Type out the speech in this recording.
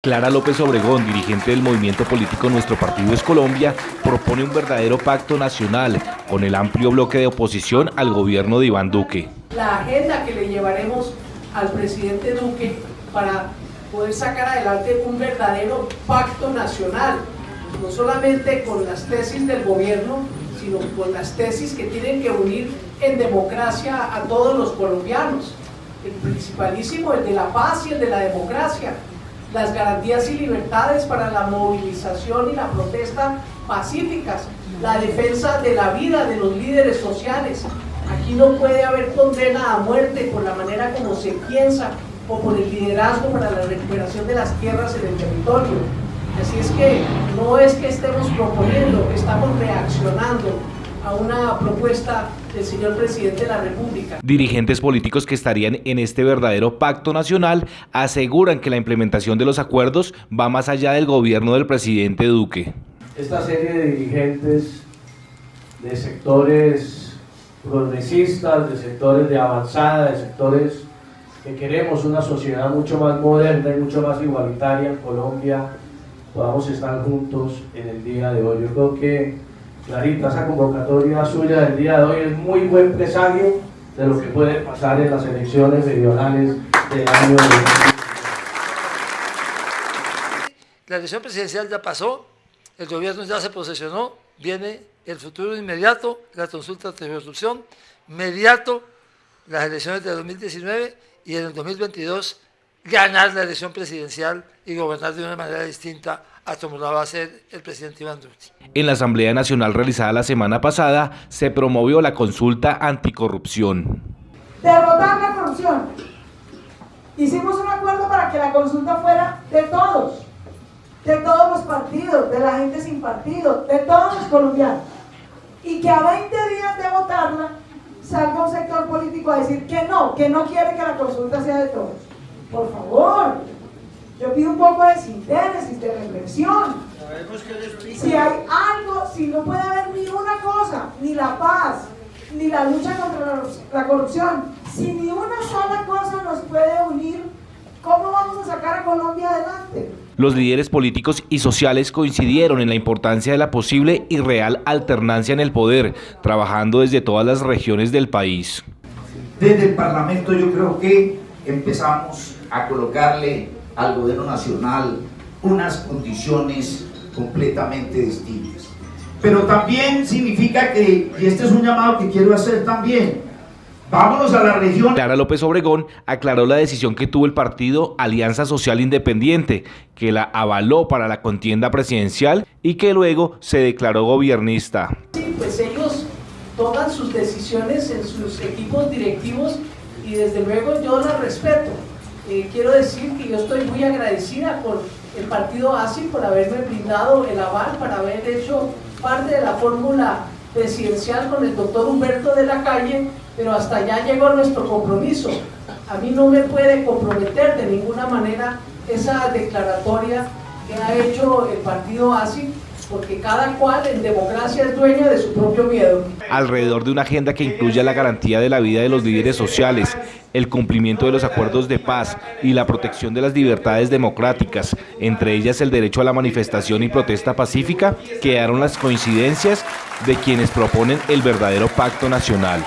Clara López Obregón, dirigente del movimiento político Nuestro Partido es Colombia, propone un verdadero pacto nacional con el amplio bloque de oposición al gobierno de Iván Duque. La agenda que le llevaremos al presidente Duque para poder sacar adelante un verdadero pacto nacional, no solamente con las tesis del gobierno, sino con las tesis que tienen que unir en democracia a todos los colombianos. El principalísimo, el de la paz y el de la democracia las garantías y libertades para la movilización y la protesta pacíficas, la defensa de la vida de los líderes sociales. Aquí no puede haber condena a muerte por la manera como se piensa o por el liderazgo para la recuperación de las tierras en el territorio. Así es que no es que estemos proponiendo, estamos reaccionando a una propuesta del señor presidente de la República. Dirigentes políticos que estarían en este verdadero pacto nacional aseguran que la implementación de los acuerdos va más allá del gobierno del presidente Duque. Esta serie de dirigentes de sectores progresistas, de sectores de avanzada, de sectores que queremos una sociedad mucho más moderna y mucho más igualitaria en Colombia, podamos estar juntos en el día de hoy. Yo creo que Clarita, esa convocatoria suya del día de hoy es muy buen presagio de lo que puede pasar en las elecciones regionales del año La elección presidencial ya pasó, el gobierno ya se posesionó, viene el futuro inmediato, la consulta de resolución, inmediato las elecciones de 2019 y en el 2022 ganar la elección presidencial y gobernar de una manera distinta a como lo va a hacer el presidente Iván Duque. En la Asamblea Nacional realizada la semana pasada se promovió la consulta anticorrupción. Derrotar la corrupción. Hicimos un acuerdo para que la consulta fuera de todos, de todos los partidos, de la gente sin partido, de todos los colombianos. Y que a 20 días de votarla salga un sector político a decir que no, que no quiere que la consulta sea de todos. Por favor, yo pido un poco de síntesis, de reflexión. Si hay algo, si no puede haber ni una cosa, ni la paz, ni la lucha contra la corrupción, si ni una sola cosa nos puede unir, ¿cómo vamos a sacar a Colombia adelante? Los líderes políticos y sociales coincidieron en la importancia de la posible y real alternancia en el poder, trabajando desde todas las regiones del país. Desde el Parlamento yo creo que empezamos a colocarle al gobierno nacional unas condiciones completamente distintas. Pero también significa que, y este es un llamado que quiero hacer también, vámonos a la región. Clara López Obregón aclaró la decisión que tuvo el partido Alianza Social Independiente, que la avaló para la contienda presidencial y que luego se declaró gobiernista. Sí, pues ellos toman sus decisiones en sus equipos directivos y desde luego yo las respeto. Eh, quiero decir que yo estoy muy agradecida por el partido ASI por haberme brindado el aval para haber hecho parte de la fórmula presidencial con el doctor Humberto de la Calle, pero hasta allá llegó nuestro compromiso. A mí no me puede comprometer de ninguna manera esa declaratoria que ha hecho el partido ASI porque cada cual en democracia es dueño de su propio miedo. Alrededor de una agenda que incluya la garantía de la vida de los líderes sociales, el cumplimiento de los acuerdos de paz y la protección de las libertades democráticas, entre ellas el derecho a la manifestación y protesta pacífica, quedaron las coincidencias de quienes proponen el verdadero pacto nacional.